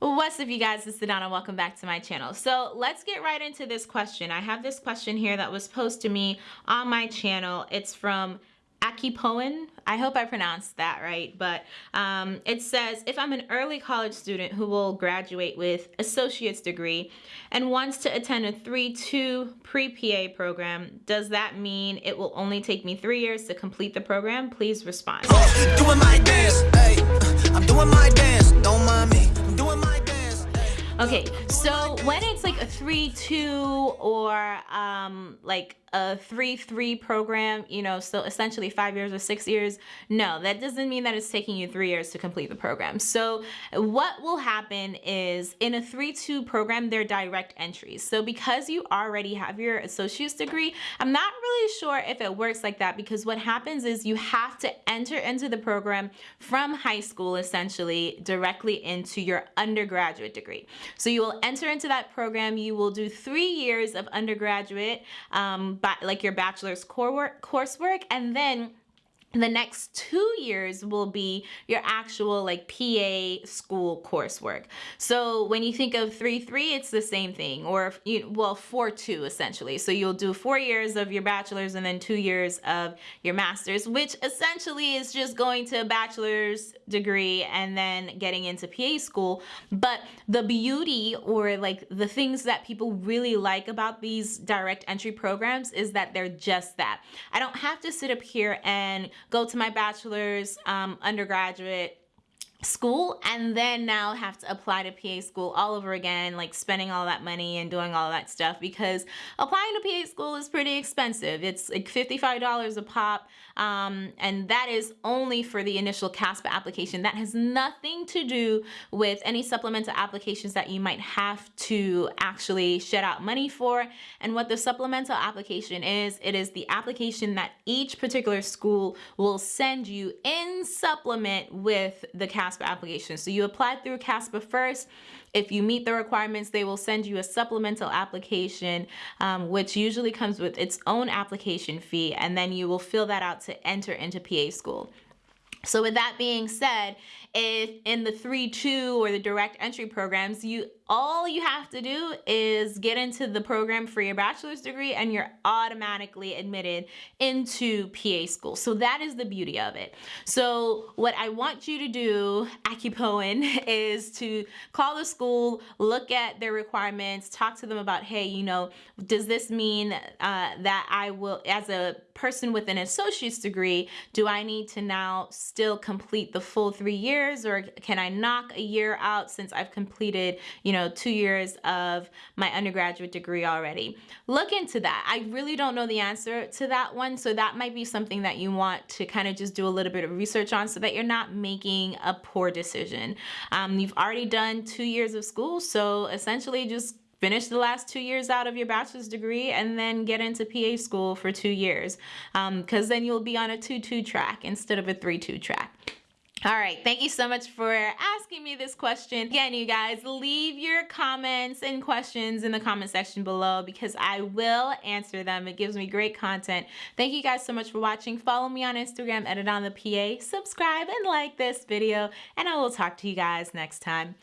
What's up you guys, it's Sedona, welcome back to my channel. So let's get right into this question. I have this question here that was posed to me on my channel. It's from Akipoen. I hope I pronounced that right, but um, it says, if I'm an early college student who will graduate with associate's degree and wants to attend a 3-2 pre-PA program, does that mean it will only take me three years to complete the program? Please respond. Doing Okay, so when it's like a 3-2 or um, like a 3-3 program, you know, so essentially five years or six years, no, that doesn't mean that it's taking you three years to complete the program. So what will happen is in a 3-2 program, they're direct entries. So because you already have your associate's degree, I'm not really sure if it works like that because what happens is you have to enter into the program from high school essentially directly into your undergraduate degree. So you will enter into that program, you will do three years of undergraduate, um, like your bachelor's coursework, and then the next two years will be your actual like PA school coursework. So when you think of 3-3, it's the same thing or you well 4-2 essentially. So you'll do four years of your bachelor's and then two years of your master's, which essentially is just going to a bachelor's degree and then getting into PA school. But the beauty or like the things that people really like about these direct entry programs is that they're just that. I don't have to sit up here and go to my bachelor's, um, undergraduate, school and then now have to apply to PA school all over again like spending all that money and doing all that stuff because applying to PA school is pretty expensive. It's like $55 a pop um, and that is only for the initial CASPA application. That has nothing to do with any supplemental applications that you might have to actually shed out money for. And what the supplemental application is it is the application that each particular school will send you in supplement with the CASPA CASPA application. So you apply through CASPA first. If you meet the requirements, they will send you a supplemental application, um, which usually comes with its own application fee, and then you will fill that out to enter into PA school. So with that being said, if in the 3-2 or the direct entry programs, you all you have to do is get into the program for your bachelor's degree and you're automatically admitted into PA school. So that is the beauty of it. So what I want you to do, Akipoen, is to call the school, look at their requirements, talk to them about, hey, you know, does this mean uh, that I will, as a person with an associate's degree, do I need to now still complete the full three years or can I knock a year out since I've completed, you know, two years of my undergraduate degree already. Look into that. I really don't know the answer to that one. So that might be something that you want to kind of just do a little bit of research on so that you're not making a poor decision. Um, you've already done two years of school. So essentially just finish the last two years out of your bachelor's degree and then get into PA school for two years because um, then you'll be on a 2-2 track instead of a 3-2 track. All right, thank you so much for asking me this question. Again, you guys, leave your comments and questions in the comment section below because I will answer them. It gives me great content. Thank you guys so much for watching. Follow me on Instagram, edit on the PA, subscribe and like this video, and I will talk to you guys next time.